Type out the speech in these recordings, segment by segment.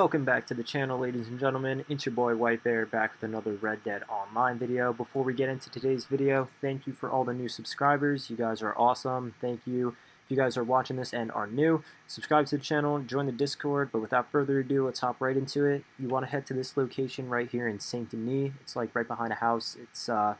Welcome back to the channel, ladies and gentlemen. It's your boy White Bear back with another Red Dead Online video. Before we get into today's video, thank you for all the new subscribers. You guys are awesome. Thank you. If you guys are watching this and are new, subscribe to the channel, join the Discord. But without further ado, let's hop right into it. You want to head to this location right here in Saint Denis. It's like right behind a house. It's uh,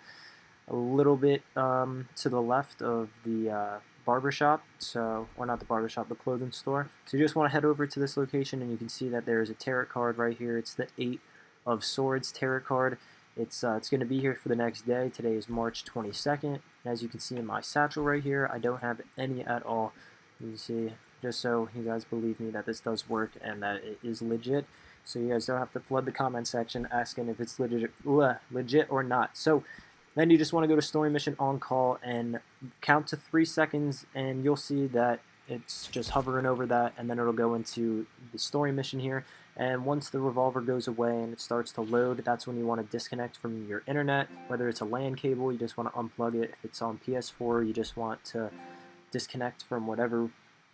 a little bit um, to the left of the uh, barbershop, so, or not the barbershop, the clothing store. So you just want to head over to this location and you can see that there's a tarot card right here. It's the Eight of Swords tarot card. It's, uh, it's going to be here for the next day. Today is March 22nd. As you can see in my satchel right here, I don't have any at all. You see, just so you guys believe me that this does work and that it is legit. So you guys don't have to flood the comment section asking if it's legit, legit or not. So then you just want to go to story mission on call and count to three seconds and you'll see that it's just hovering over that and then it'll go into the story mission here. And once the revolver goes away and it starts to load that's when you want to disconnect from your internet. Whether it's a LAN cable you just want to unplug it. If it's on PS4 you just want to disconnect from whatever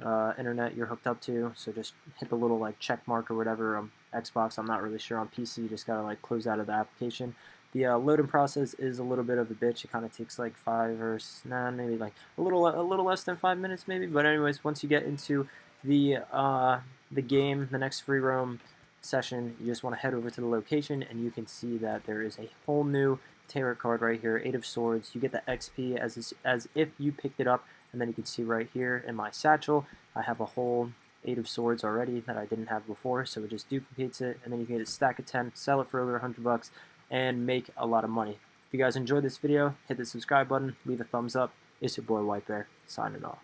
uh, internet you're hooked up to. So just hit the little like check mark or whatever on Xbox. I'm not really sure. On PC you just gotta like close out of the application the uh, loading process is a little bit of a bitch. It kind of takes like five or nah, maybe like a little a little less than five minutes maybe. But anyways, once you get into the uh, the game, the next free roam session, you just want to head over to the location and you can see that there is a whole new tarot card right here, Eight of Swords. You get the XP as as if you picked it up, and then you can see right here in my satchel, I have a whole Eight of Swords already that I didn't have before, so it just duplicates it, and then you can get a stack of 10, sell it for over 100 bucks, and make a lot of money. If you guys enjoyed this video, hit the subscribe button, leave a thumbs up. It's your boy White Bear, signing off.